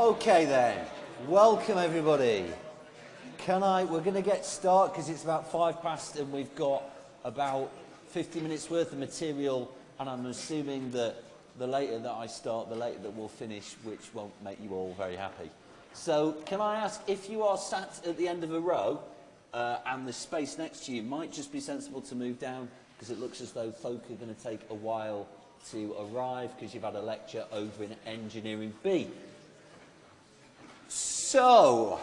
Okay then, welcome everybody. Can I, we're going to get started because it's about five past and we've got about 50 minutes worth of material and I'm assuming that the later that I start, the later that we'll finish, which won't make you all very happy. So can I ask, if you are sat at the end of a row uh, and the space next to you might just be sensible to move down because it looks as though folk are going to take a while to arrive because you've had a lecture over in Engineering B. So,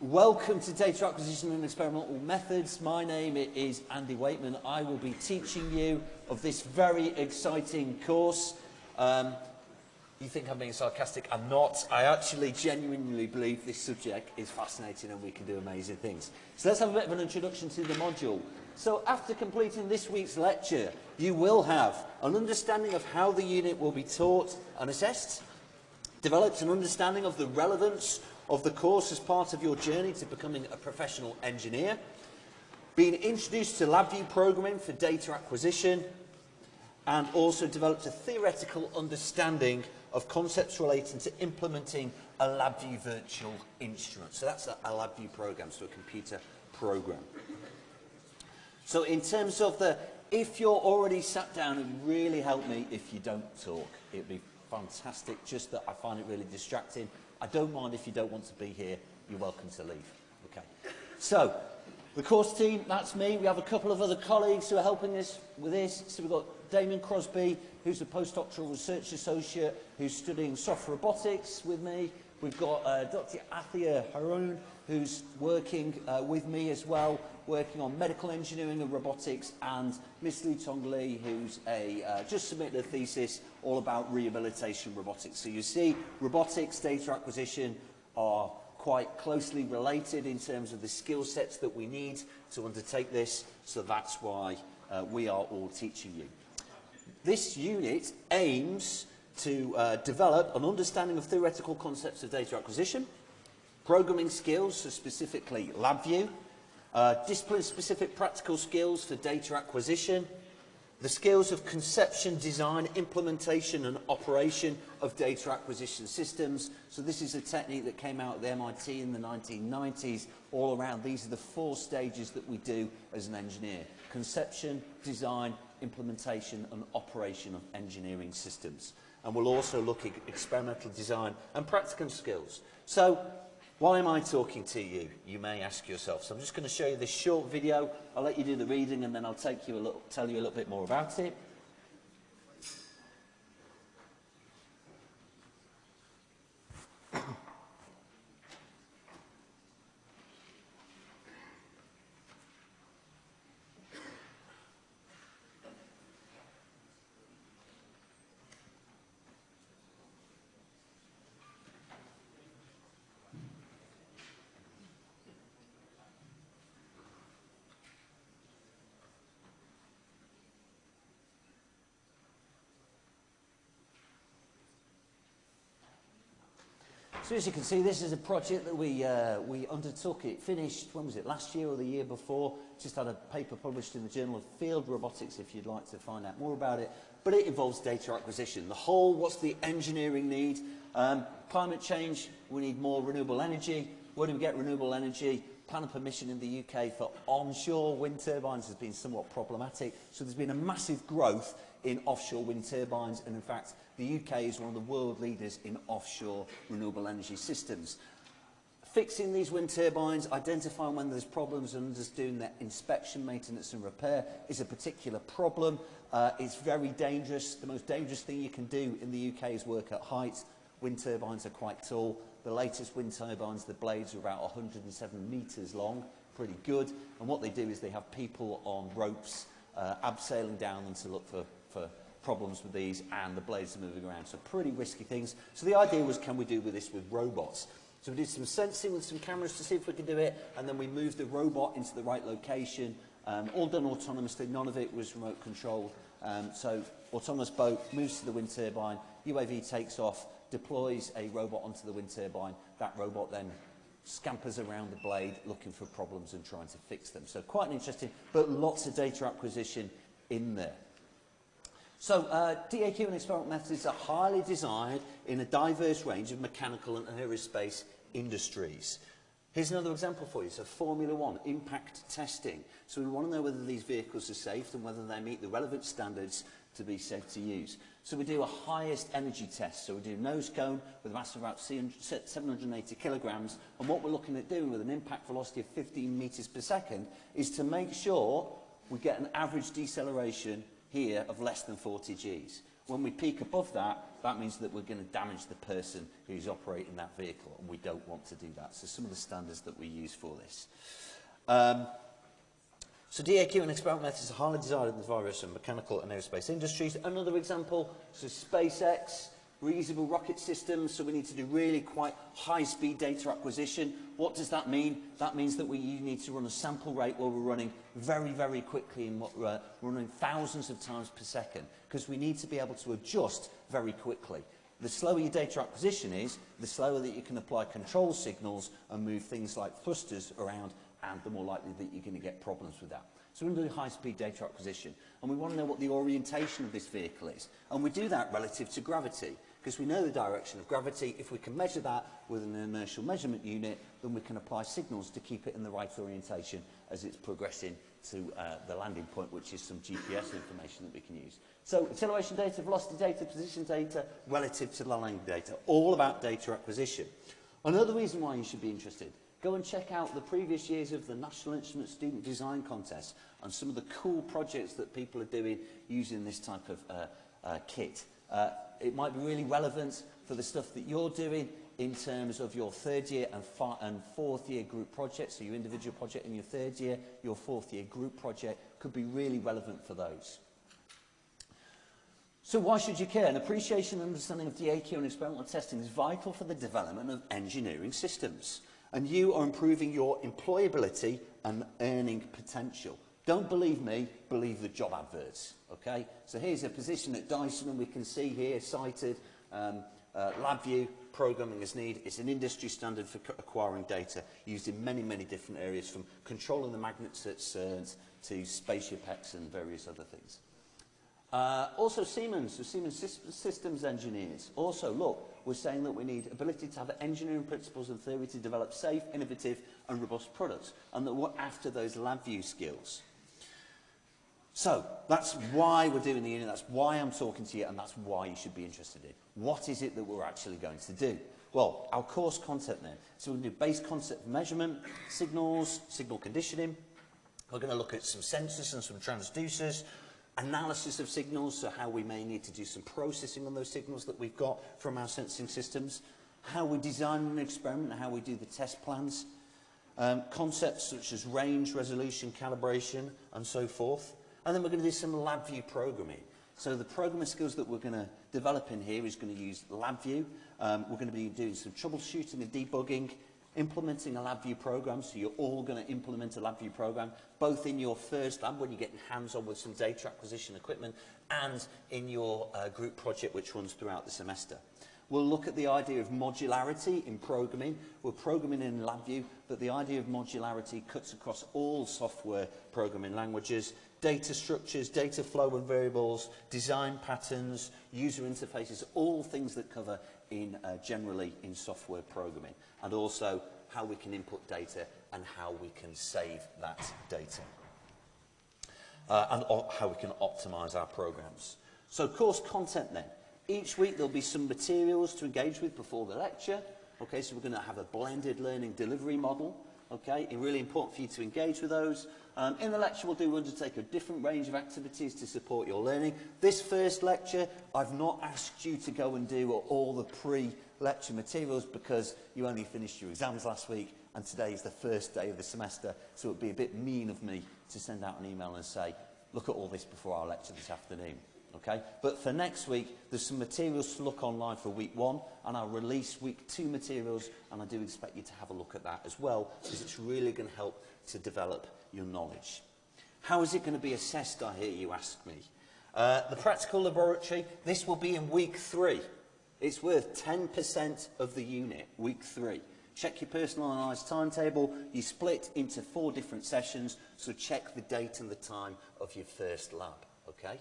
welcome to Data Acquisition and Experimental Methods. My name is Andy Weightman. I will be teaching you of this very exciting course. Um, you think I'm being sarcastic? I'm not. I actually genuinely believe this subject is fascinating and we can do amazing things. So let's have a bit of an introduction to the module. So after completing this week's lecture, you will have an understanding of how the unit will be taught and assessed, developed an understanding of the relevance of the course as part of your journey to becoming a professional engineer, been introduced to LabVIEW programming for data acquisition, and also developed a theoretical understanding of concepts relating to implementing a LabVIEW virtual instrument. So that's a, a LabVIEW program, so a computer program. So in terms of the, if you're already sat down, it would really help me if you don't talk. It'd be fantastic, just that I find it really distracting. I don't mind if you don't want to be here, you're welcome to leave. Okay. So, the course team, that's me. We have a couple of other colleagues who are helping us with this. So we've got Damien Crosby, who's a postdoctoral research associate, who's studying soft robotics with me. We've got uh, Dr. Athia Haroon, who's working uh, with me as well, working on medical engineering and robotics, and Miss Lu Tong Lee, who's a, uh, just submitted a thesis all about rehabilitation robotics. So you see, robotics, data acquisition are quite closely related in terms of the skill sets that we need to undertake this, so that's why uh, we are all teaching you. This unit aims to uh, develop an understanding of theoretical concepts of data acquisition, programming skills, so specifically LabVIEW, uh, discipline-specific practical skills for data acquisition, the skills of conception, design, implementation and operation of data acquisition systems. So this is a technique that came out at the MIT in the 1990s all around. These are the four stages that we do as an engineer. Conception, design, implementation and operation of engineering systems. And we'll also look at experimental design and practical skills. So why am I talking to you, you may ask yourself. So I'm just going to show you this short video. I'll let you do the reading and then I'll take you a little, tell you a little bit more about it. So as you can see, this is a project that we, uh, we undertook. It finished, when was it, last year or the year before? Just had a paper published in the Journal of Field Robotics if you'd like to find out more about it. But it involves data acquisition. The whole, what's the engineering need? Um, climate change, we need more renewable energy. Where do we get renewable energy? Plan of permission in the UK for onshore wind turbines has been somewhat problematic. So there's been a massive growth in offshore wind turbines and in fact the UK is one of the world leaders in offshore renewable energy systems. Fixing these wind turbines, identifying when there's problems and just doing inspection, maintenance and repair is a particular problem. Uh, it's very dangerous. The most dangerous thing you can do in the UK is work at height. Wind turbines are quite tall. The latest wind turbines, the blades are about 107 metres long, pretty good. And what they do is they have people on ropes uh, abseiling down them to look for, for problems with these and the blades are moving around. So pretty risky things. So the idea was, can we do with this with robots? So we did some sensing with some cameras to see if we could do it, and then we moved the robot into the right location. Um, all done autonomously, none of it was remote controlled. Um, so autonomous boat moves to the wind turbine, UAV takes off, deploys a robot onto the wind turbine. That robot then scampers around the blade looking for problems and trying to fix them. So quite an interesting, but lots of data acquisition in there. So, uh, DAQ and experimental methods are highly desired in a diverse range of mechanical and aerospace industries. Here's another example for you. So Formula One, impact testing. So we want to know whether these vehicles are safe and whether they meet the relevant standards to be safe to use. So we do a highest energy test. So we do nose cone with a mass of about 780 kilograms. And what we're looking at doing with an impact velocity of 15 meters per second is to make sure we get an average deceleration here of less than 40 Gs. When we peak above that, that means that we're going to damage the person who's operating that vehicle, and we don't want to do that. So some of the standards that we use for this. Um, so DAQ and experimental methods are highly desired in the various mechanical and aerospace industries. Another example, so SpaceX, reusable rocket systems, so we need to do really quite high-speed data acquisition. What does that mean? That means that we need to run a sample rate where we're running very, very quickly and what, uh, running thousands of times per second because we need to be able to adjust very quickly. The slower your data acquisition is, the slower that you can apply control signals and move things like thrusters around and the more likely that you're going to get problems with that. So we're going to do high-speed data acquisition, and we want to know what the orientation of this vehicle is. And we do that relative to gravity, because we know the direction of gravity. If we can measure that with an inertial measurement unit, then we can apply signals to keep it in the right orientation as it's progressing to uh, the landing point, which is some GPS information that we can use. So acceleration data, velocity data, position data, relative to the landing data, all about data acquisition. Another reason why you should be interested go and check out the previous years of the National Instrument Student Design Contest and some of the cool projects that people are doing using this type of uh, uh, kit. Uh, it might be really relevant for the stuff that you're doing in terms of your third year and, and fourth year group projects, so your individual project in your third year, your fourth year group project could be really relevant for those. So why should you care? An appreciation and understanding of DAQ and experimental testing is vital for the development of engineering systems. and you are improving your employability and earning potential. Don't believe me, believe the job adverts. Okay? So here's a position at Dyson and we can see here cited um, uh, LabVIEW programming as need. It's an industry standard for acquiring data used in many, many different areas from controlling the magnets at CERNs to spaceship X and various other things. Uh, also Siemens, so Siemens systems engineers. Also, look, we're saying that we need ability to have engineering principles and theory to develop safe, innovative and robust products, and that we're after those lab view skills. So that's why we're doing the unit, that's why I'm talking to you, and that's why you should be interested in. What is it that we're actually going to do? Well, our course content then. So we're going to do base concept of measurement, signals, signal conditioning. We're going to look at some sensors and some transducers analysis of signals, so how we may need to do some processing on those signals that we've got from our sensing systems, how we design an experiment, how we do the test plans, um, concepts such as range, resolution, calibration, and so forth. And then we're going to do some LabVIEW programming. So the programming skills that we're going to develop in here is going to use LabVIEW. Um, we're going to be doing some troubleshooting and debugging, implementing a LabVIEW program. So you're all going to implement a LabVIEW program, both in your first lab when you're getting hands-on with some data acquisition equipment and in your uh, group project which runs throughout the semester. We'll look at the idea of modularity in programming. We're programming in LabVIEW, but the idea of modularity cuts across all software programming languages, data structures, data flow and variables, design patterns, user interfaces, all things that cover in uh, generally in software programming, and also how we can input data and how we can save that data. Uh, and how we can optimize our programs. So course content then. Each week there'll be some materials to engage with before the lecture. Okay, so we're going to have a blended learning delivery model. Okay, it's really important for you to engage with those. Um, in the lecture, we'll do undertake a different range of activities to support your learning. This first lecture, I've not asked you to go and do all the pre-lecture materials because you only finished your exams last week and today is the first day of the semester, so it would be a bit mean of me to send out an email and say, look at all this before our lecture this afternoon. Okay? But for next week, there's some materials to look online for week one, and I'll release week two materials, and I do expect you to have a look at that as well, because it's really going to help to develop your knowledge. How is it going to be assessed, I hear you ask me? Uh, the practical laboratory, this will be in week three. It's worth 10% of the unit, week three. Check your personalised timetable. You split into four different sessions, so check the date and the time of your first lab, okay?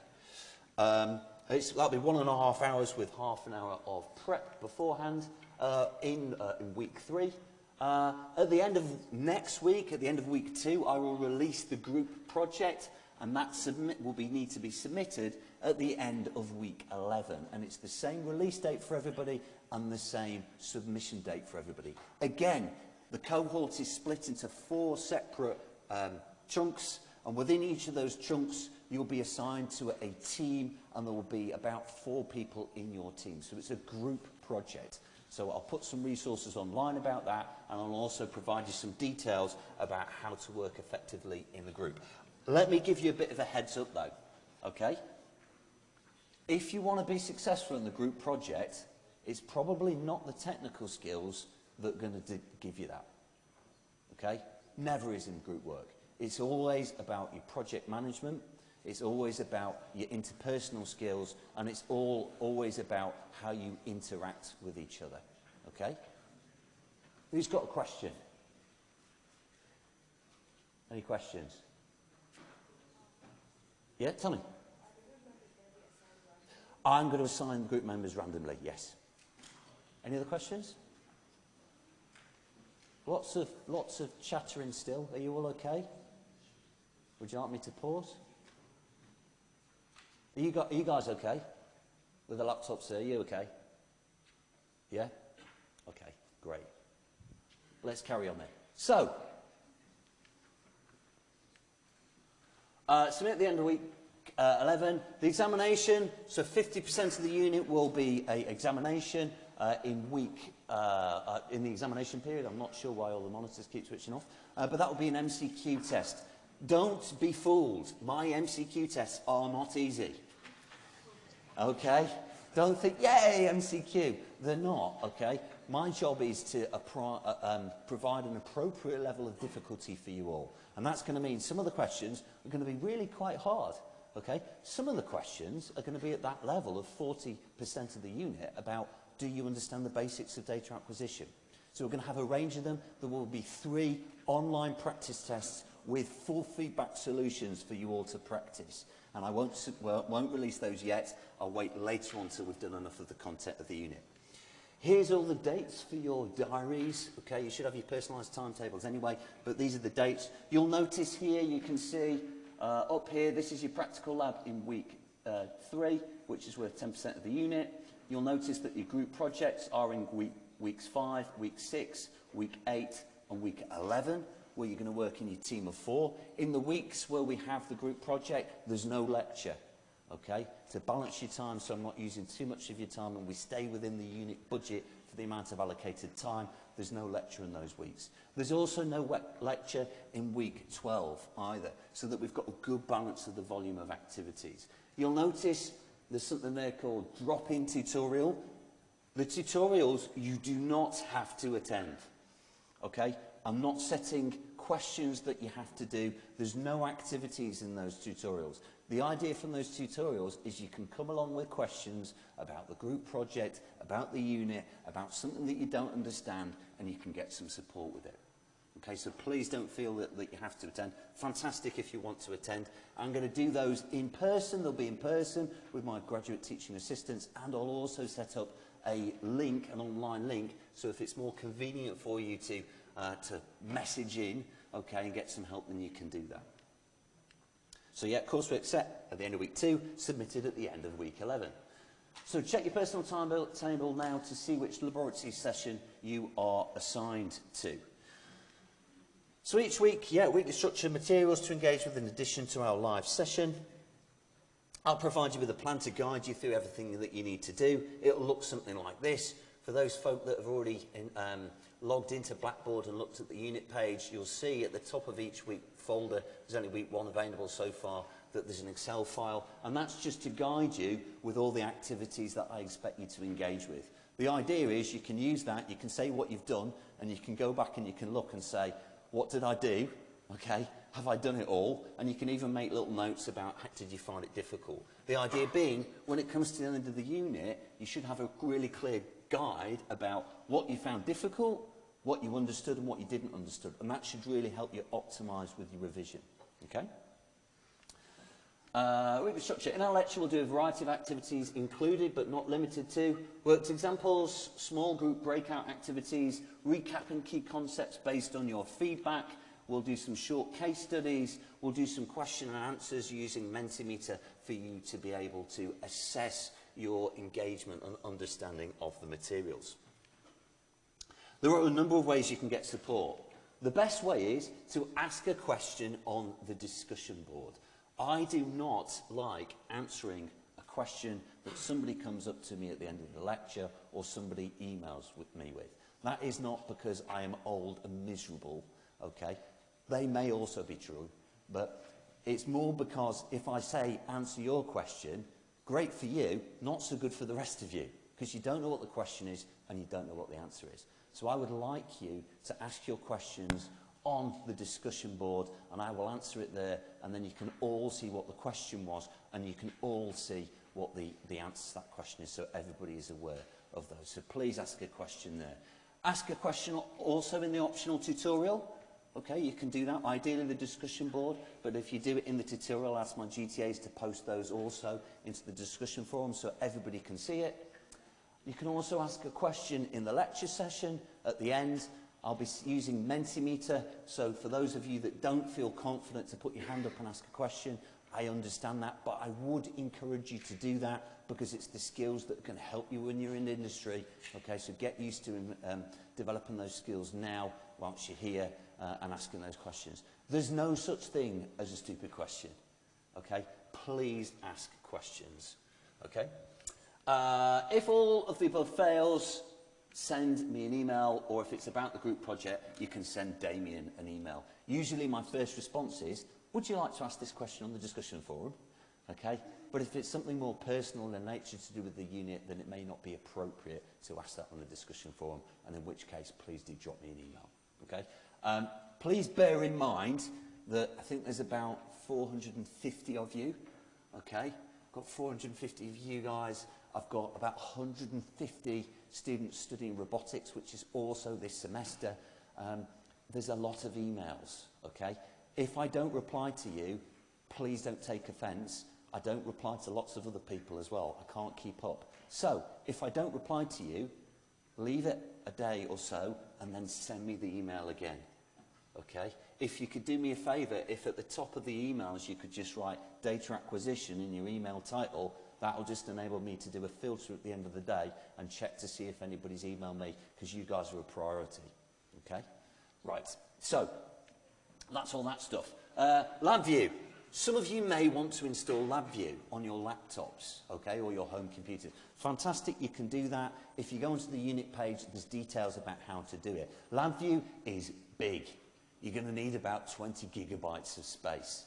Um, it's, that'll be one and a half hours with half an hour of prep beforehand uh, in, uh, in week three. Uh, at the end of next week, at the end of week two, I will release the group project and that submit will be, need to be submitted at the end of week 11. And it's the same release date for everybody and the same submission date for everybody. Again, the cohort is split into four separate um, chunks, and within each of those chunks, you'll be assigned to a team, and there will be about four people in your team. So it's a group project. So I'll put some resources online about that, and I'll also provide you some details about how to work effectively in the group. Let me give you a bit of a heads up though, okay? If you want to be successful in the group project, it's probably not the technical skills that are going to give you that, okay? Never is in group work. It's always about your project management, it's always about your interpersonal skills, and it's all always about how you interact with each other, okay? Who's got a question? Any questions? Yeah, tell me. I'm going to assign group members randomly, yes. Any other questions? Lots of, lots of chattering still. Are you all okay? Would you like me to pause? Are you, are you guys okay? With the laptops there, are you okay? Yeah? Okay, great. Let's carry on then. So, Uh, submit at the end of week uh, 11. The examination, so 50% of the unit will be a examination uh, in week, uh, uh, in the examination period. I'm not sure why all the monitors keep switching off, uh, but that will be an MCQ test. Don't be fooled. My MCQ tests are not easy. Okay? Don't think, yay, MCQ. They're not, okay? My job is to uh, um, provide an appropriate level of difficulty for you all. And that's going to mean some of the questions are going to be really quite hard. Okay? Some of the questions are going to be at that level of 40% of the unit about do you understand the basics of data acquisition? So we're going to have a range of them. There will be three online practice tests with full feedback solutions for you all to practice. And I won't, well, won't release those yet. I'll wait later on until we've done enough of the content of the unit. Here's all the dates for your diaries. Okay, you should have your personalised timetables anyway, but these are the dates. You'll notice here you can see uh, up here, this is your practical lab in week uh, three, which is worth 10% of the unit. You'll notice that your group projects are in week, weeks five, week six, week eight, and week 11. Where you're going to work in your team of four. In the weeks where we have the group project, there's no lecture okay? To balance your time so I'm not using too much of your time and we stay within the unit budget for the amount of allocated time, there's no lecture in those weeks. There's also no lecture in week 12 either, so that we've got a good balance of the volume of activities. You'll notice there's something there called drop-in tutorial. The tutorials you do not have to attend, Okay? I'm not setting questions that you have to do. There's no activities in those tutorials. The idea from those tutorials is you can come along with questions about the group project, about the unit, about something that you don't understand, and you can get some support with it. Okay, so please don't feel that, that you have to attend. Fantastic if you want to attend. I'm going to do those in person. They'll be in person with my graduate teaching assistants, and I'll also set up a link, an online link, so if it's more convenient for you to, uh, to message in, okay, and get some help, then you can do that. So yeah, coursework set at the end of week two, submitted at the end of week 11. So check your personal timetable now to see which laboratory session you are assigned to. So each week, yeah, weekly structure materials to engage with in addition to our live session. I'll provide you with a plan to guide you through everything that you need to do. It'll look something like this. For those folk that have already in, um, logged into Blackboard and looked at the unit page, you'll see at the top of each week folder, there's only week one available so far, that there's an Excel file, and that's just to guide you with all the activities that I expect you to engage with. The idea is you can use that, you can say what you've done, and you can go back and you can look and say, what did I do? Okay, have I done it all? And you can even make little notes about how did you find it difficult. The idea being, when it comes to the end of the unit, you should have a really clear guide about what you found difficult, what you understood and what you didn't understood. And that should really help you optimize with your revision. Okay? Uh, week structure. In our lecture, we'll do a variety of activities included but not limited to worked examples, small group breakout activities, recapping key concepts based on your feedback. We'll do some short case studies. We'll do some question and answers using Mentimeter for you to be able to assess your engagement and understanding of the materials. There are a number of ways you can get support. The best way is to ask a question on the discussion board. I do not like answering a question that somebody comes up to me at the end of the lecture or somebody emails with me with. That is not because I am old and miserable, okay? They may also be true, but it's more because if I say, answer your question, great for you, not so good for the rest of you, because you don't know what the question is and you don't know what the answer is. So I would like you to ask your questions on the discussion board and I will answer it there and then you can all see what the question was and you can all see what the, the answer to that question is so everybody is aware of those. So please ask a question there. Ask a question also in the optional tutorial. Okay, you can do that, ideally the discussion board, but if you do it in the tutorial, ask my GTAs to post those also into the discussion forum so everybody can see it. You can also ask a question in the lecture session at the end. I'll be using Mentimeter, so for those of you that don't feel confident to put your hand up and ask a question, I understand that, but I would encourage you to do that because it's the skills that can help you when you're in industry. Okay, so get used to um, developing those skills now whilst you're here uh, and asking those questions. There's no such thing as a stupid question. Okay, please ask questions. Okay. Uh, if all of the above fails, send me an email, or if it's about the group project, you can send Damien an email. Usually my first response is, would you like to ask this question on the discussion forum? Okay? But if it's something more personal in nature to do with the unit, then it may not be appropriate to ask that on the discussion forum, and in which case, please do drop me an email. Okay? Um, please bear in mind that I think there's about 450 of you, okay? I've got 450 of you guys. I've got about 150 students studying robotics, which is also this semester. Um, there's a lot of emails, okay? If I don't reply to you, please don't take offence. I don't reply to lots of other people as well. I can't keep up. So, if I don't reply to you, leave it a day or so, and then send me the email again. Okay? If you could do me a favour, if at the top of the emails you could just write data acquisition in your email title, that will just enable me to do a filter at the end of the day and check to see if anybody's emailed me, because you guys are a priority. Okay? Right. So, that's all that stuff. Uh, LabVIEW. Some of you may want to install LabVIEW on your laptops, okay, or your home computers. Fantastic, you can do that. If you go onto the unit page, there's details about how to do it. LabVIEW is big. You're going to need about 20 gigabytes of space,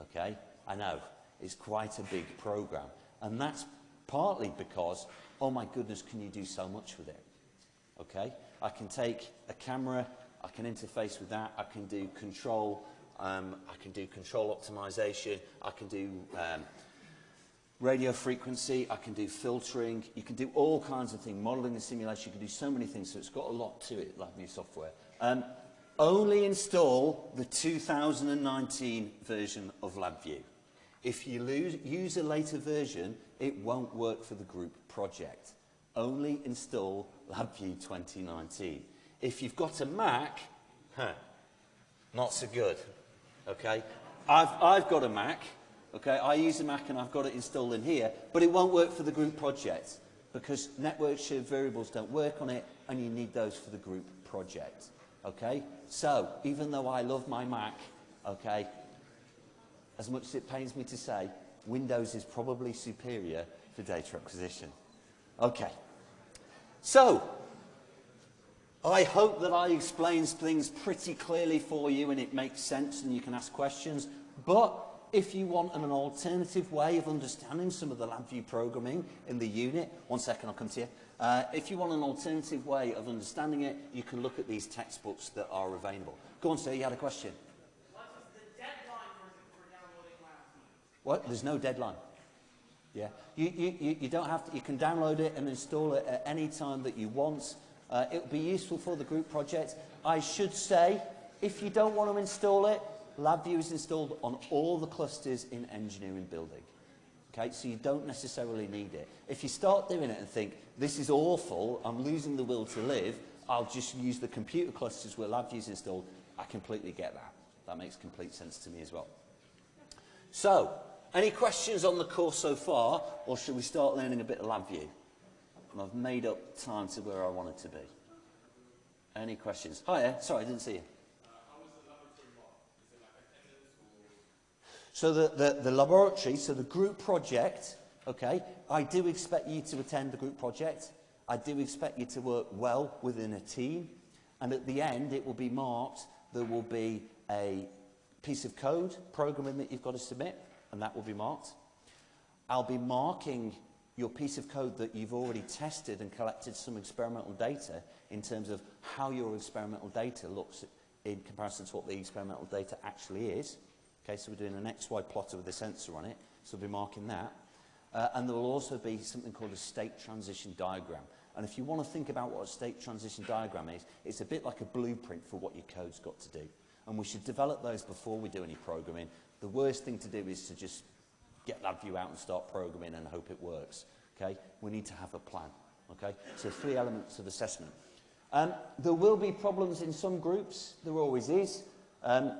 okay? I know, it's quite a big program. And that's partly because, oh my goodness, can you do so much with it? Okay? I can take a camera, I can interface with that, I can do control, um, I can do control optimization, I can do um, radio frequency, I can do filtering, you can do all kinds of things, modeling and simulation, you can do so many things, so it's got a lot to it, LabVIEW software. Um, only install the 2019 version of LabVIEW. If you lose, use a later version, it won't work for the group project. Only install LabVIEW 2019. If you've got a Mac, huh, not so good. Okay? I've, I've got a Mac. Okay? I use a Mac and I've got it installed in here, but it won't work for the group project because network shared variables don't work on it and you need those for the group project. Okay? So, even though I love my Mac, okay, as much as it pains me to say, Windows is probably superior for data acquisition. Okay. So, I hope that I explained things pretty clearly for you and it makes sense and you can ask questions. But if you want an alternative way of understanding some of the LabVIEW programming in the unit, one second, I'll come to you. Uh, if you want an alternative way of understanding it, you can look at these textbooks that are available. Go on, sir, you had a question. What? There's no deadline. Yeah. You, you, you don't have to, you can download it and install it at any time that you want. Uh, it will be useful for the group project. I should say, if you don't want to install it, LabVIEW is installed on all the clusters in engineering building. Okay, so you don't necessarily need it. If you start doing it and think, this is awful, I'm losing the will to live, I'll just use the computer clusters where LabVIEW is installed, I completely get that. That makes complete sense to me as well. So, any questions on the course so far, or should we start learning a bit of LabVIEW? And I've made up time to where I wanted to be. Any questions? Hiya, sorry, I didn't see you. So the, the, the laboratory, so the group project, okay, I do expect you to attend the group project. I do expect you to work well within a team. And at the end, it will be marked. There will be a piece of code, programming that you've got to submit, and that will be marked. I'll be marking your piece of code that you've already tested and collected some experimental data in terms of how your experimental data looks in comparison to what the experimental data actually is. Okay, so we're doing an XY plotter with a sensor on it, so we'll be marking that. Uh, and there will also be something called a state transition diagram. And if you want to think about what a state transition diagram is, it's a bit like a blueprint for what your code's got to do. And we should develop those before we do any programming. The worst thing to do is to just get LabVIEW out and start programming and hope it works. Okay? We need to have a plan. Okay? So three elements of assessment. Um, there will be problems in some groups. There always is. Um,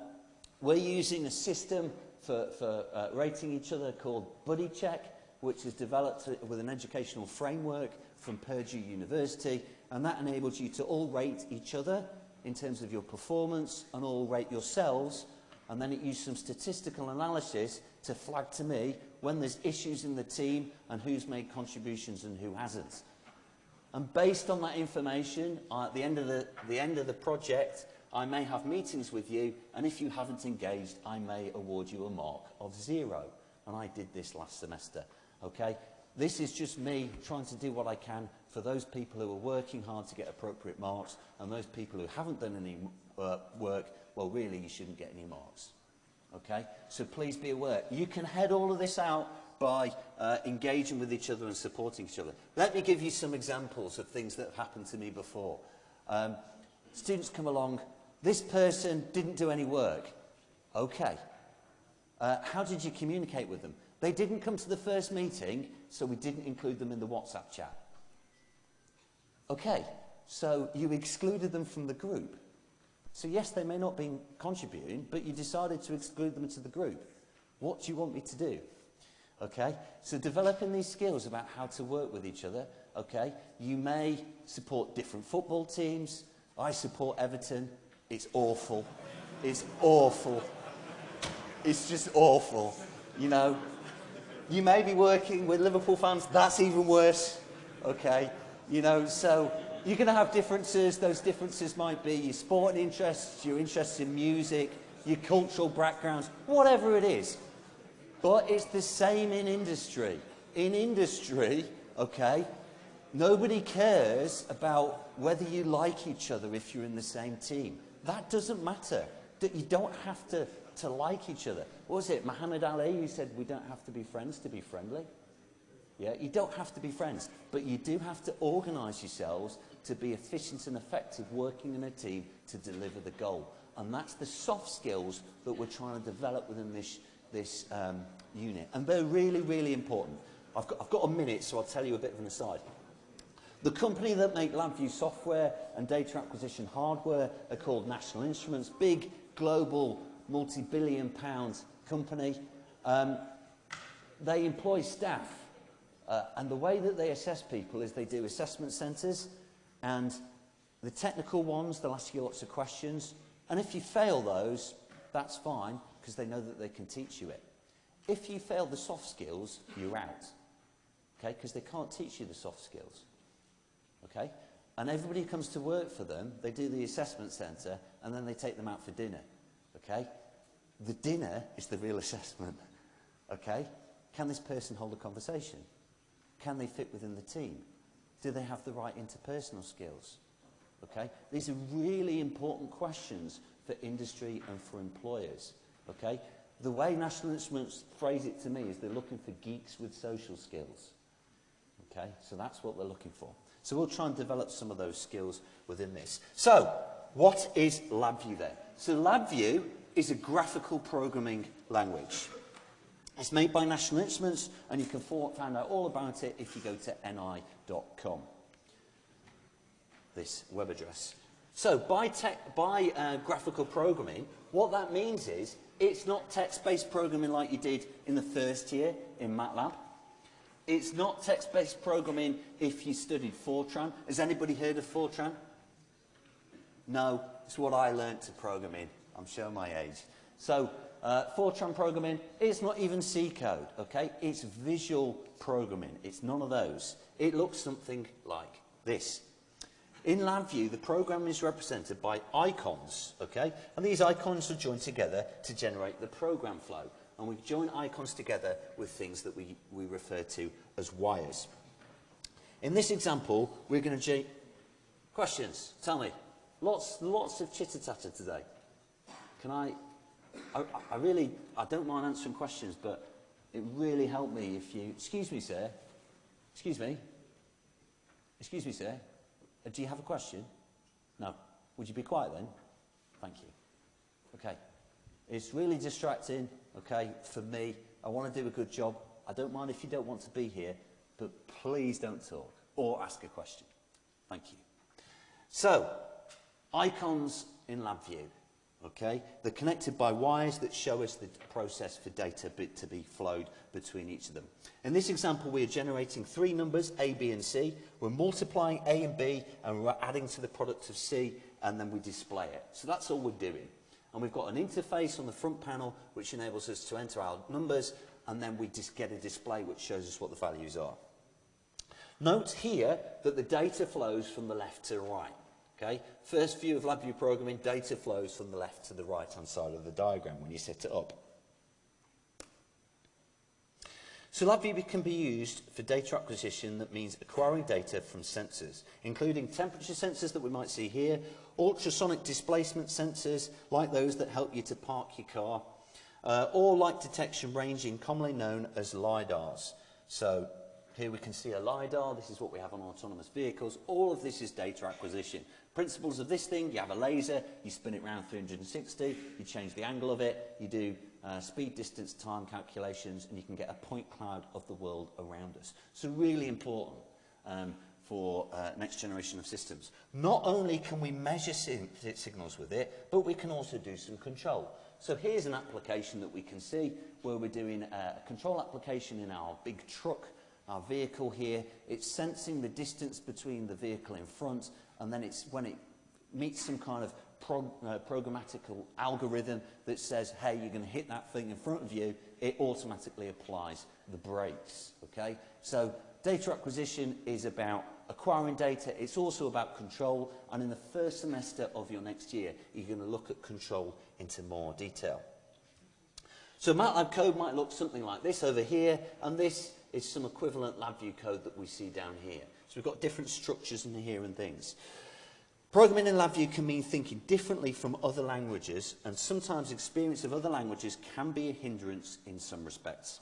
we're using a system for, for uh, rating each other called Buddy Check, which is developed with an educational framework from Purdue University, and that enables you to all rate each other in terms of your performance and all rate yourselves, and then it used some statistical analysis to flag to me when there's issues in the team and who's made contributions and who hasn't. And based on that information, at the end of the, the, end of the project, I may have meetings with you, and if you haven't engaged, I may award you a mark of zero. And I did this last semester, okay? This is just me trying to do what I can for those people who are working hard to get appropriate marks, and those people who haven't done any uh, work, well, really, you shouldn't get any marks. Okay? So please be aware. You can head all of this out by uh, engaging with each other and supporting each other. Let me give you some examples of things that have happened to me before. Um, students come along, This person didn't do any work. Okay. Uh, how did you communicate with them? They didn't come to the first meeting, so we didn't include them in the WhatsApp chat. Okay, so you excluded them from the group. So yes, they may not be contributing, but you decided to exclude them to the group. What do you want me to do? Okay, so developing these skills about how to work with each other, okay, you may support different football teams. I support Everton. It's awful. It's awful. It's just awful. You know, you may be working with Liverpool fans. That's even worse. Okay. You know, so you're going to have differences. Those differences might be your sporting interests, your interests in music, your cultural backgrounds, whatever it is. But it's the same in industry. In industry, okay, nobody cares about whether you like each other if you're in the same team. That doesn't matter. You don't have to, to like each other. What was it, Muhammad Ali who said we don't have to be friends to be friendly? Yeah, you don't have to be friends, but you do have to organise yourselves to be efficient and effective working in a team to deliver the goal. And that's the soft skills that we're trying to develop within this, this um, unit. And they're really, really important. I've got, I've got a minute, so I'll tell you a bit of an aside. The company that make LabVIEW software and data acquisition hardware are called National Instruments, big global multi-billion pound company. Um, they employ staff uh, and the way that they assess people is they do assessment centres and the technical ones, they'll ask you lots of questions. And if you fail those, that's fine because they know that they can teach you it. If you fail the soft skills, you're out. Okay, because they can't teach you the soft skills. Okay? And everybody who comes to work for them, they do the assessment centre, and then they take them out for dinner. Okay? The dinner is the real assessment. Okay? Can this person hold a conversation? Can they fit within the team? Do they have the right interpersonal skills? Okay? These are really important questions for industry and for employers. Okay? The way National Instruments phrase it to me is they're looking for geeks with social skills. Okay? So that's what they're looking for. So we'll try and develop some of those skills within this. So, what is LabVIEW then? So LabVIEW is a graphical programming language. It's made by National Instruments, and you can find out all about it if you go to ni.com, this web address. So by, by uh, graphical programming, what that means is it's not text-based programming like you did in the first year in MATLAB. It's not text-based programming if you studied Fortran. Has anybody heard of Fortran? No, it's what I learnt to program in. I'm showing my age. So uh, Fortran programming is not even C code, okay? It's visual programming. It's none of those. It looks something like this. In LabVIEW, the program is represented by icons, okay? And these icons are joined together to generate the program flow. And we join icons together with things that we, we refer to as wires. In this example, we're going to... Questions? Tell me. Lots, lots of chitter-chatter today. Can I... I, I really... I don't mind answering questions, but it really helped me if you... Excuse me, sir. Excuse me. Excuse me, sir. Uh, do you have a question? No. Would you be quiet then? Thank you. Okay. It's really distracting, okay, for me. I want to do a good job. I don't mind if you don't want to be here, but please don't talk or ask a question. Thank you. So, icons in LabVIEW. Okay? They're connected by wires that show us the process for data bit to be flowed between each of them. In this example, we are generating three numbers, A, B, and C. We're multiplying A and B, and we're adding to the product of C, and then we display it. So that's all we're doing. And we've got an interface on the front panel, which enables us to enter our numbers, and then we just get a display which shows us what the values are. Note here that the data flows from the left to the right. Okay? First view of LabVIEW programming, data flows from the left to the right hand side of the diagram when you set it up. So LabVIEW can be used for data acquisition that means acquiring data from sensors, including temperature sensors that we might see here, ultrasonic displacement sensors like those that help you to park your car, uh, or light detection ranging commonly known as LiDARs. So here we can see a LiDAR, this is what we have on autonomous vehicles. All of this is data acquisition. Principles of this thing, you have a laser, you spin it around 360, you change the angle of it, you do uh, speed, distance, time calculations, and you can get a point cloud of the world around us. So really important um, for uh, next generation of systems. Not only can we measure signals with it, but we can also do some control. So here's an application that we can see where we're doing a control application in our big truck our vehicle here. It's sensing the distance between the vehicle in front, and then it's when it meets some kind of prog uh, programmatical algorithm that says, hey, you're going to hit that thing in front of you, it automatically applies the brakes. Okay? So data acquisition is about acquiring data. It's also about control. And in the first semester of your next year, you're going to look at control into more detail. So MATLAB code might look something like this over here, and this is some equivalent LabVIEW code that we see down here. So we've got different structures in here and things. Programming in LabVIEW can mean thinking differently from other languages, and sometimes experience of other languages can be a hindrance in some respects.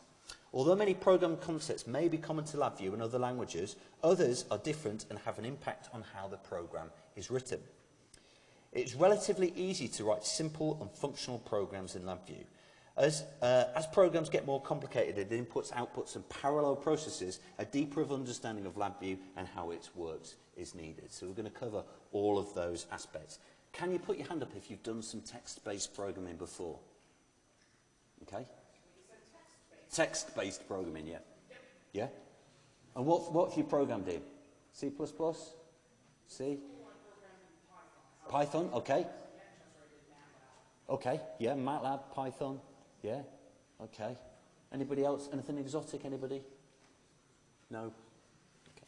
Although many program concepts may be common to LabVIEW and other languages, others are different and have an impact on how the program is written. It's relatively easy to write simple and functional programs in LabVIEW. As, uh, as programs get more complicated and inputs, outputs and parallel processes, a deeper of understanding of LabVIEW and how it works is needed. So we're going to cover all of those aspects. Can you put your hand up if you've done some text-based programming before? Okay? Text-based programming, yeah. Yeah? And what, what have you programmed in? C++? C? Python, okay. Okay, yeah, MATLAB, Python. Yeah? Okay. Anybody else? Anything exotic? Anybody? No? Okay.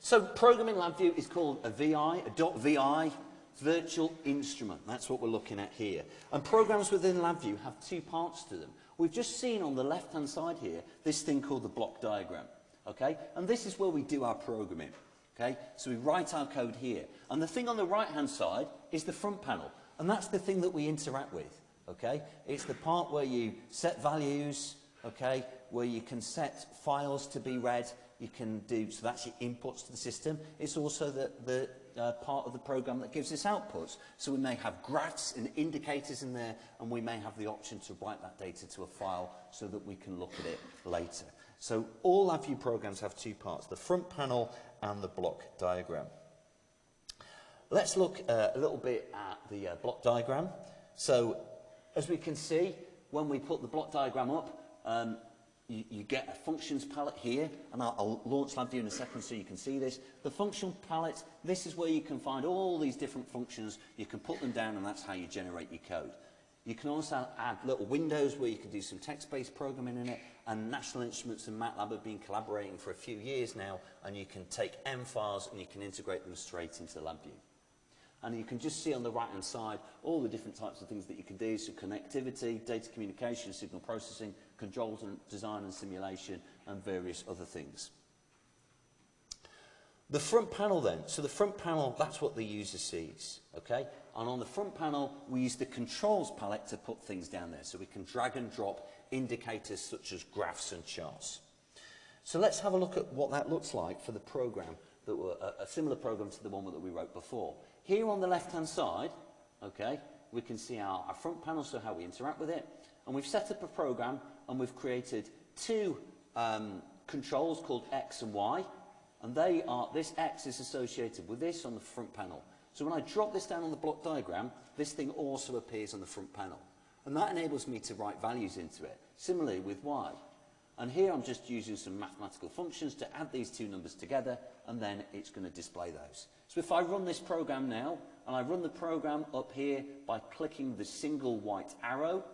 So programming LabVIEW is called a VI, a .vi, virtual instrument. That's what we're looking at here. And programs within LabVIEW have two parts to them. We've just seen on the left-hand side here this thing called the block diagram. Okay? And this is where we do our programming. Okay? So we write our code here. And the thing on the right-hand side is the front panel. And that's the thing that we interact with, okay? It's the part where you set values, okay, where you can set files to be read, you can do, so that's your inputs to the system. It's also the, the uh, part of the program that gives us outputs. So we may have graphs and indicators in there, and we may have the option to write that data to a file so that we can look at it later. So all LabVIEW programs have two parts, the front panel and the block diagram. Let's look uh, a little bit at the uh, block diagram. So as we can see, when we put the block diagram up, um, you, you get a functions palette here, and I'll, I'll launch LabVIEW in a second so you can see this. The function palette, this is where you can find all these different functions. You can put them down, and that's how you generate your code. You can also add little windows where you can do some text-based programming in it, and National Instruments and MATLAB have been collaborating for a few years now, and you can take M files and you can integrate them straight into LabVIEW. And you can just see on the right-hand side all the different types of things that you can do. So connectivity, data communication, signal processing, controls and design and simulation, and various other things. The front panel then, so the front panel, that's what the user sees, okay? And on the front panel, we use the controls palette to put things down there. So we can drag and drop indicators such as graphs and charts. So let's have a look at what that looks like for the program, that were a, a similar program to the one that we wrote before. Here on the left-hand side, okay, we can see our, our front panel, so how we interact with it. And we've set up a program and we've created two um, controls called X and Y. And they are, this X is associated with this on the front panel. So when I drop this down on the block diagram, this thing also appears on the front panel. And that enables me to write values into it. Similarly with Y. And here I'm just using some mathematical functions to add these two numbers together, and then it's going to display those. So if I run this program now, and I run the program up here by clicking the single white arrow,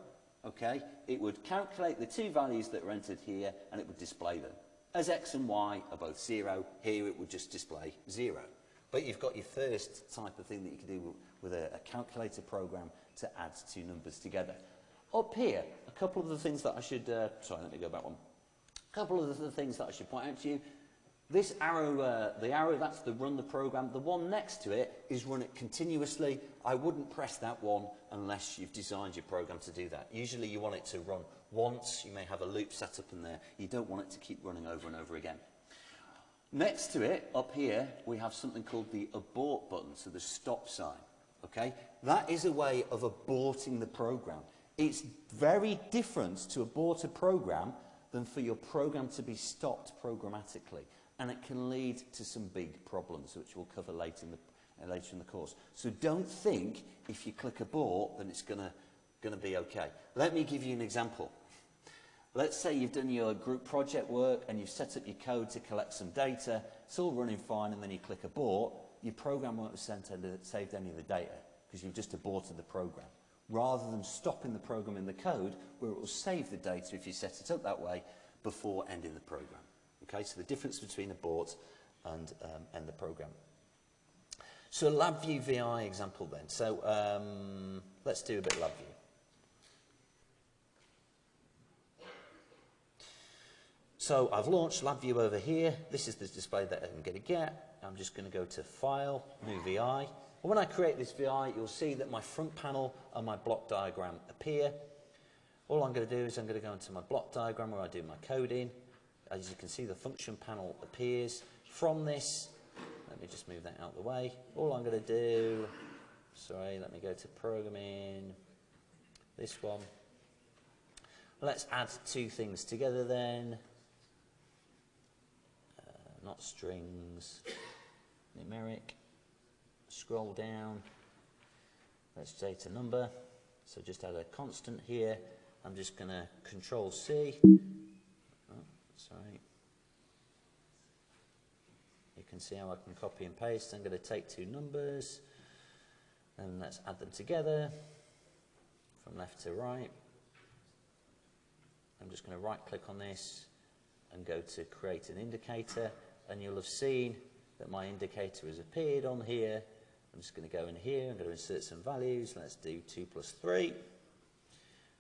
okay, it would calculate the two values that are entered here, and it would display them. As x and y are both zero, here it would just display zero. But you've got your first type of thing that you can do with a, calculator program to add two numbers together. Up here, a couple of the things that I should, uh, sorry, let me go back one. A couple of the things that I should point out to you. This arrow, uh, the arrow, that's the run the program. The one next to it is run it continuously. I wouldn't press that one unless you've designed your program to do that. Usually you want it to run once. You may have a loop set up in there. You don't want it to keep running over and over again. Next to it, up here, we have something called the abort button, so the stop sign. Okay? That is a way of aborting the program. It's very different to abort a program than for your program to be stopped programmatically. And it can lead to some big problems, which we'll cover later in the, uh, later in the course. So don't think if you click abort, then it's going to be okay. Let me give you an example. Let's say you've done your group project work and you've set up your code to collect some data. It's all running fine, and then you click abort. Your program won't have sent saved any of the data because you've just aborted the program rather than stopping the program in the code where it will save the data if you set it up that way before ending the program. Okay, so the difference between abort and um, end the program. So LabVIEW VI example then. So um, let's do a bit of LabVIEW. So I've launched LabVIEW over here. This is the display that I'm going to get. I'm just going to go to File, New VI. When I create this VI, you'll see that my front panel and my block diagram appear. All I'm going to do is I'm going to go into my block diagram where I do my coding. As you can see, the function panel appears. From this, let me just move that out of the way. All I'm going to do, sorry, let me go to programming, this one. Let's add two things together then. Uh, not strings, numeric scroll down, let's data number, so just add a constant here, I'm just going to control C, oh, sorry, you can see how I can copy and paste, I'm going to take two numbers, and let's add them together, from left to right, I'm just going to right click on this, and go to create an indicator, and you'll have seen that my indicator has appeared on here I'm just going to go in here, I'm going to insert some values. Let's do 2 plus 3.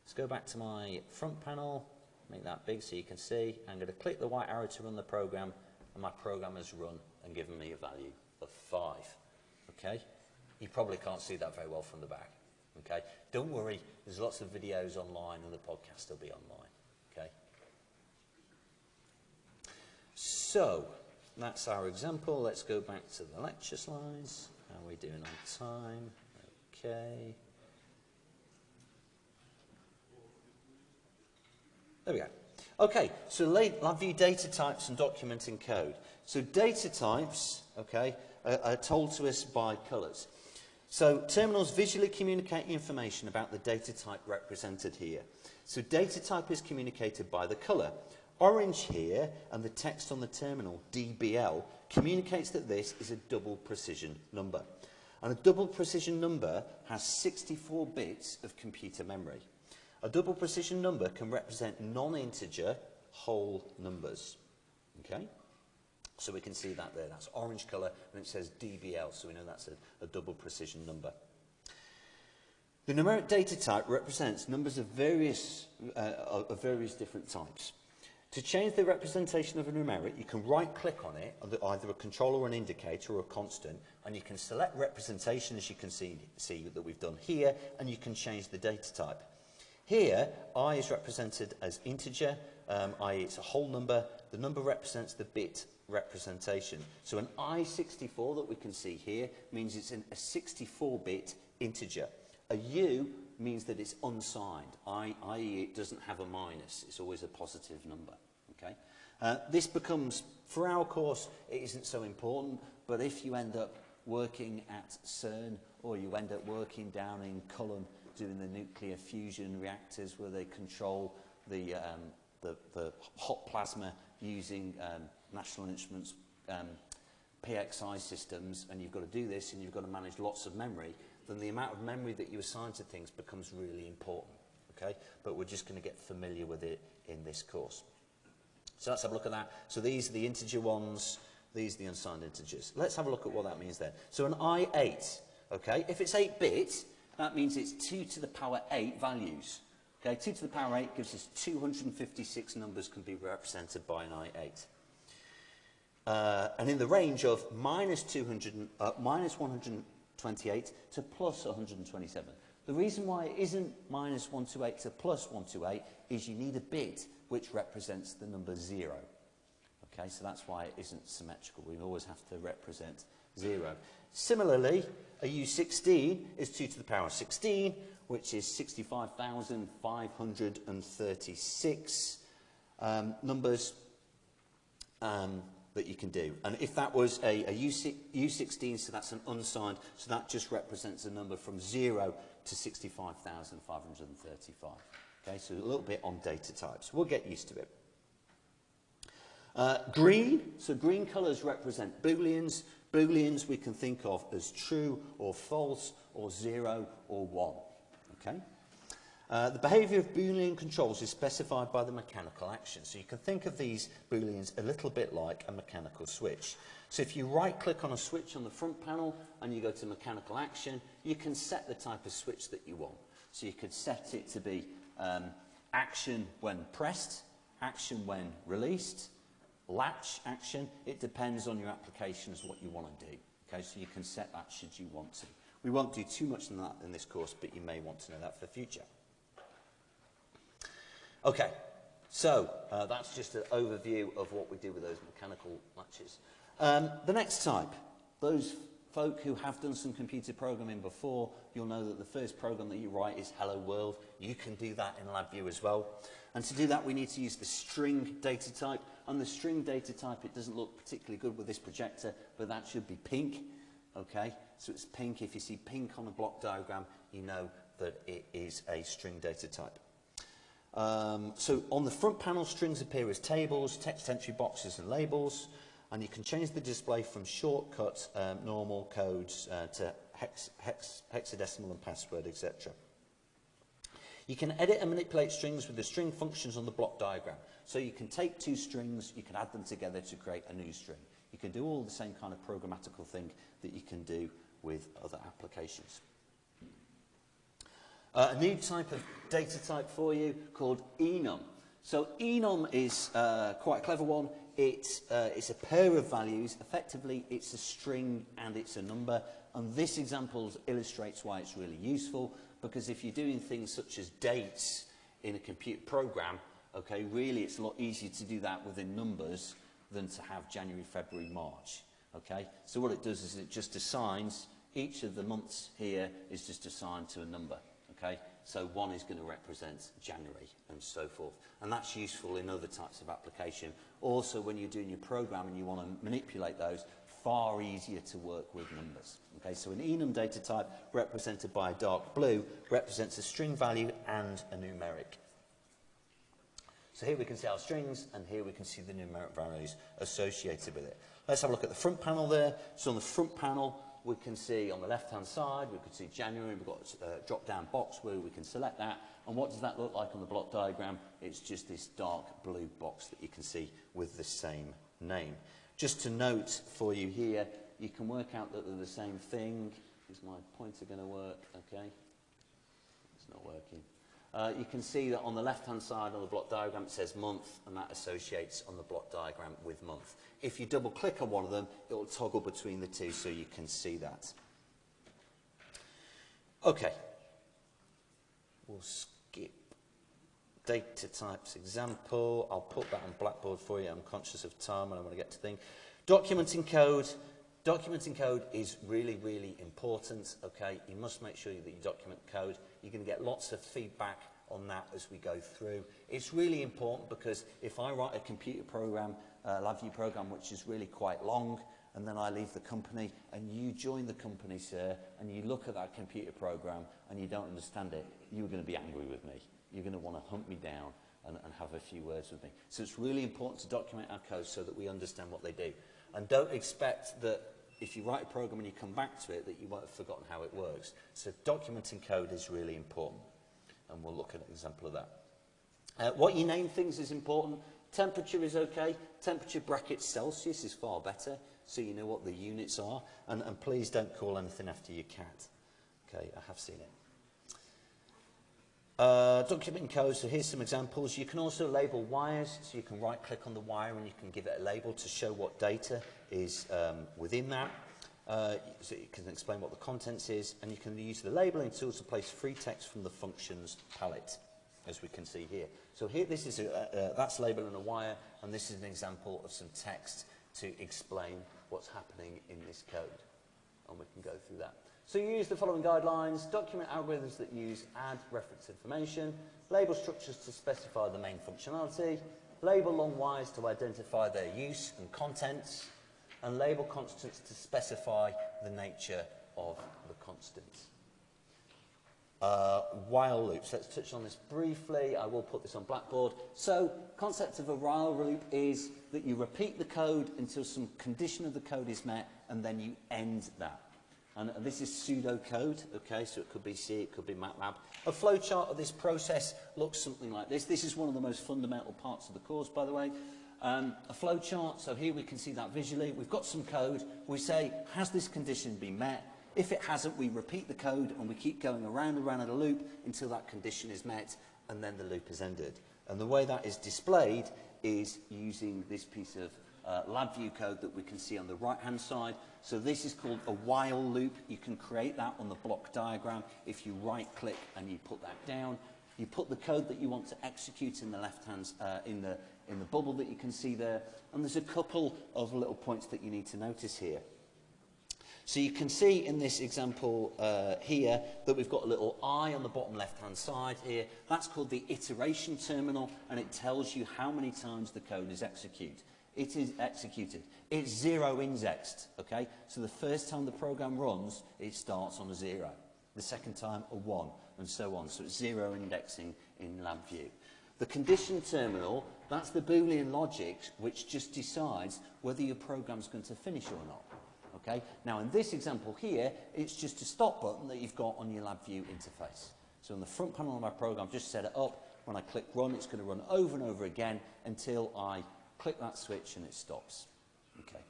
Let's go back to my front panel, make that big so you can see. I'm going to click the white arrow to run the program, and my program has run and given me a value of 5. Okay? You probably can't see that very well from the back. Okay? Don't worry, there's lots of videos online and the podcast will be online. Okay? So, that's our example. Let's go back to the lecture slides. We doing on time? Okay. There we go. Okay, so LabVIEW data types and documenting code. So data types, okay, are, are told to us by colours. So terminals visually communicate information about the data type represented here. So data type is communicated by the colour. Orange here and the text on the terminal, DBL, communicates that this is a double precision number. And a double precision number has 64 bits of computer memory. A double precision number can represent non-integer whole numbers. Okay? So we can see that there. That's orange colour and it says DBL, so we know that's a, a double precision number. The numeric data type represents numbers of various, uh, of various different types. To change the representation of a numeric, you can right-click on it, either a control or an indicator or a constant, and you can select representation, as you can see, see that we've done here, and you can change the data type. Here, i is represented as integer, um, i.e. it's a whole number. The number represents the bit representation. So an i64 that we can see here means it's an, a 64-bit integer. A u means that it's unsigned, i.e. it doesn't have a minus. It's always a positive number. Okay? Uh, this becomes, for our course, it isn't so important, but if you end up working at CERN or you end up working down in Culham doing the nuclear fusion reactors where they control the, um, the, the hot plasma using um, National Instruments um, PXI systems and you've got to do this and you've got to manage lots of memory, then the amount of memory that you assign to things becomes really important. Okay? But we're just going to get familiar with it in this course. So let's have a look at that. So these are the integer ones, these are the unsigned integers. Let's have a look at what that means then. So an I8, okay, if it's 8-bit, that means it's 2 to the power 8 values. Okay, 2 to the power 8 gives us 256 numbers can be represented by an I8. Uh, and in the range of minus, 200, uh, minus 128 to plus 127. The reason why it isn't minus 128 to plus 128 is you need a bit which represents the number 0. Okay, so that's why it isn't symmetrical. We always have to represent 0. Similarly, a U16 is 2 to the power of 16, which is 65,536 um, numbers um, that you can do. And if that was a, a U6, U16, so that's an unsigned, so that just represents a number from 0 to 65,535. Okay, so a little bit on data types. We'll get used to it. Uh, green, so green colours represent booleans. Booleans we can think of as true or false or zero or one. Okay? Uh, the behaviour of Boolean controls is specified by the mechanical action. So you can think of these Booleans a little bit like a mechanical switch. So if you right click on a switch on the front panel and you go to mechanical action, you can set the type of switch that you want. So you could set it to be um, action when pressed, action when released, latch action. It depends on your application as what you want to do. Okay, so you can set that should you want to. We won't do too much on that in this course, but you may want to know that for the future. Okay, so uh, that's just an overview of what we do with those mechanical latches. Um, the next type, those folk who have done some computer programming before, you'll know that the first program that you write is Hello World. You can do that in LabVIEW as well. And to do that, we need to use the string data type. And the string data type, it doesn't look particularly good with this projector, but that should be pink. Okay, so it's pink. If you see pink on a block diagram, you know that it is a string data type. Um, so on the front panel, strings appear as tables, text entry boxes and labels, and you can change the display from shortcut um, normal codes uh, to hex, hex, hexadecimal and password, etc. You can edit and manipulate strings with the string functions on the block diagram. So you can take two strings, you can add them together to create a new string. You can do all the same kind of programmatical thing that you can do with other applications. Uh, a new type of data type for you called enum. So enum is uh, quite a clever one. It's, uh, it's a pair of values. Effectively, it's a string and it's a number. And this example illustrates why it's really useful because if you're doing things such as dates in a computer program, okay, really it's a lot easier to do that within numbers than to have January, February, March. Okay? So what it does is it just assigns each of the months here is just assigned to a number. Okay? So one is going to represent January and so forth. And that's useful in other types of application. Also, when you're doing your program and you want to manipulate those, far easier to work with numbers. Okay, so an enum data type represented by a dark blue represents a string value and a numeric. So here we can see our strings and here we can see the numeric values associated with it. Let's have a look at the front panel there. So on the front panel, we can see on the left-hand side, we can see January, we've got a drop-down box where we can select that. And what does that look like on the block diagram? It's just this dark blue box that you can see with the same name. Just to note for you here, you can work out that they're the same thing. Is my pointer going to work? Okay. It's not working. Uh, you can see that on the left-hand side on the block diagram it says month and that associates on the block diagram with month. If you double click on one of them, it will toggle between the two so you can see that. Okay, we'll skip data types example. I'll put that on Blackboard for you. I'm conscious of time and I want to get to things. Documenting code. Documenting code is really, really important, okay? You must make sure that you document code. You're going to get lots of feedback on that as we go through. It's really important because if I write a computer program, a LabVIEW program, which is really quite long, and then I leave the company, and you join the company, sir, and you look at that computer program and you don't understand it, you're going to be angry with me. You're going to want to hunt me down and, and have a few words with me. So it's really important to document our code so that we understand what they do. And don't expect that if you write a program and you come back to it, that you won't have forgotten how it works. So documenting code is really important. And we'll look at an example of that. Uh, what you name things is important. Temperature is okay. Temperature bracket Celsius is far better, so you know what the units are. And, and please don't call anything after your cat. Okay, I have seen it. Uh, document code, so here's some examples. You can also label wires, so you can right click on the wire and you can give it a label to show what data is um, within that. Uh, so you can explain what the contents is and you can use the labeling tool to place free text from the functions palette as we can see here. So here this is a, uh, that's labeling a wire and this is an example of some text to explain what's happening in this code and we can go through that. So you use the following guidelines, document algorithms that use add reference information, label structures to specify the main functionality, label long wires to identify their use and contents, and label constants to specify the nature of the constants. Uh, while loops. Let's touch on this briefly. I will put this on Blackboard. So, concept of a while loop is that you repeat the code until some condition of the code is met, and then you end that. And this is pseudocode, okay, so it could be C, it could be MATLAB. A flowchart of this process looks something like this. This is one of the most fundamental parts of the course, by the way. Um, a flowchart, so here we can see that visually. We've got some code. We say, has this condition been met? If it hasn't, we repeat the code and we keep going around and around in a loop until that condition is met and then the loop is ended. And the way that is displayed is using this piece of uh, LabVIEW code that we can see on the right-hand side. So this is called a while loop. You can create that on the block diagram. If you right-click and you put that down, you put the code that you want to execute in the left-hand, uh, in, the, in the bubble that you can see there. And there's a couple of little points that you need to notice here. So you can see in this example uh, here that we've got a little i on the bottom left-hand side here. That's called the iteration terminal, and it tells you how many times the code is executed it is executed. It's zero indexed, okay? So the first time the program runs, it starts on a zero. The second time, a one, and so on. So it's zero indexing in LabVIEW. The condition terminal, that's the Boolean logic which just decides whether your program's going to finish or not. Okay? Now in this example here, it's just a stop button that you've got on your LabVIEW interface. So on the front panel of my program, I've just set it up. When I click run, it's going to run over and over again until I click that switch and it stops. Okay.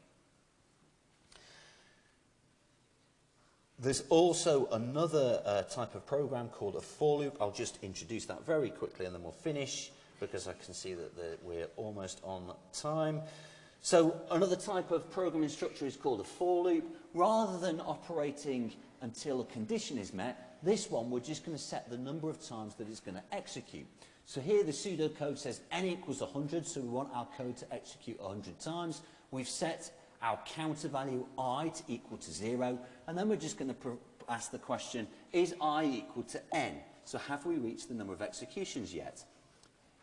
There's also another uh, type of program called a for loop. I'll just introduce that very quickly and then we'll finish because I can see that the, we're almost on time. So another type of programming structure is called a for loop. Rather than operating until a condition is met, This one, we're just going to set the number of times that it's going to execute. So here the pseudocode says n equals 100, so we want our code to execute 100 times. We've set our counter value i to equal to 0, and then we're just going to ask the question, is i equal to n? So have we reached the number of executions yet?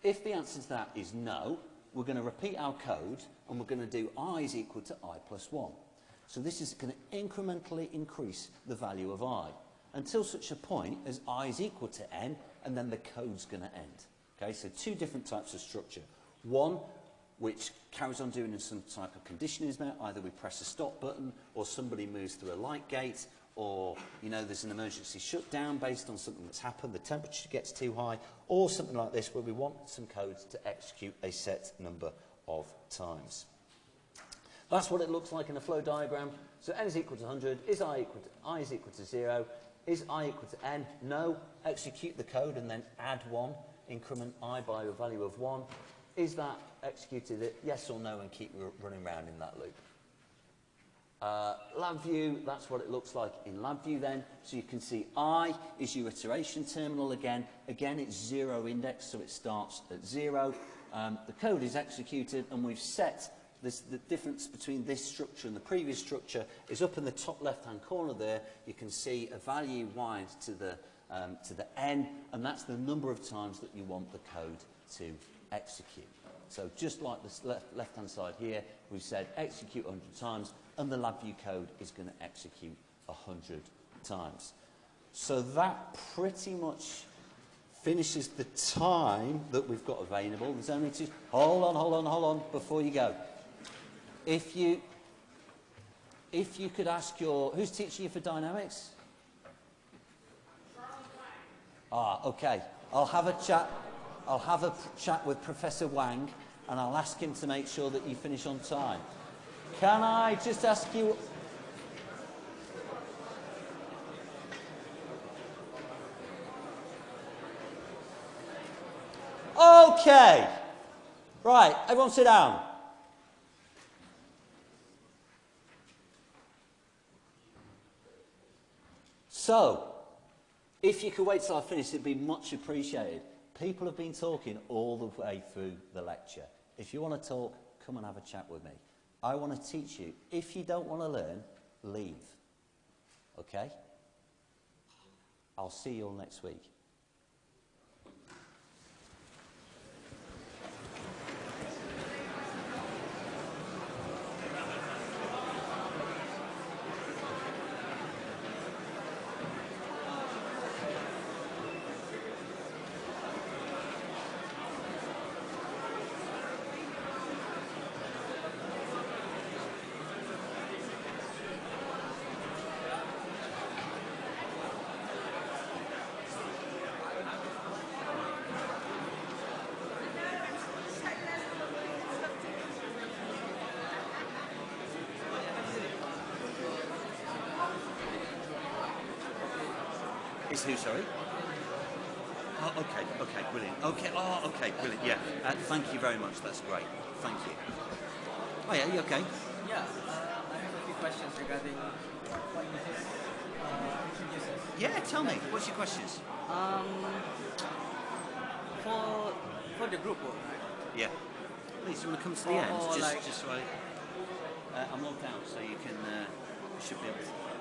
If the answer to that is no, we're going to repeat our code, and we're going to do i is equal to i plus 1. So this is going to incrementally increase the value of i until such a point as i is equal to n, and then the code's going to end. Okay, so two different types of structure. One, which carries on doing some type of condition is met. Either we press a stop button, or somebody moves through a light gate, or you know there's an emergency shutdown based on something that's happened, the temperature gets too high, or something like this where we want some codes to execute a set number of times. That's what it looks like in a flow diagram. So n is equal to 100, is i equal to, i is equal to 0, is i equal to n? No. Execute the code and then add 1, increment i by a value of 1. Is that executed? Yes or no and keep running around in that loop. Uh, LabVIEW, that's what it looks like in LabVIEW then. So you can see I is your iteration terminal again. Again, it's zero index, so it starts at zero. Um, the code is executed and we've set this, the difference between this structure and the previous structure is up in the top left-hand corner there. You can see a value wide to the, um, to the n, and that's the number of times that you want the code to execute. So just like the left, left-hand side here, we've said execute 100 times, and the LabVIEW code is going to execute 100 times. So that pretty much finishes the time that we've got available. There's only two... Hold on, hold on, hold on, before you go. If you, if you could ask your... Who's teaching you for dynamics? Ah, okay. I'll have a chat I'll have a chat with Professor Wang and I'll ask him to make sure that you finish on time. Can I just ask you... Okay. Right, everyone sit down. So, if you could wait till I finish, it'd be much appreciated. People have been talking all the way through the lecture. If you want to talk, come and have a chat with me. I want to teach you. If you don't want to learn, leave. Okay? I'll see you all next week. Is who, sorry? Oh, okay, okay, brilliant. Okay, oh, okay, brilliant, yeah. Uh, thank you very much, that's great. Thank you. Oh, yeah, you okay? Yeah, uh, I have a few questions regarding uh, Yeah, tell me, what's your questions? Um, for, for the group work, right? Yeah. Please, you want to come to the Or- end? or just, like- just so I... Uh, I'm logged out, so you can... Uh, you should be able to...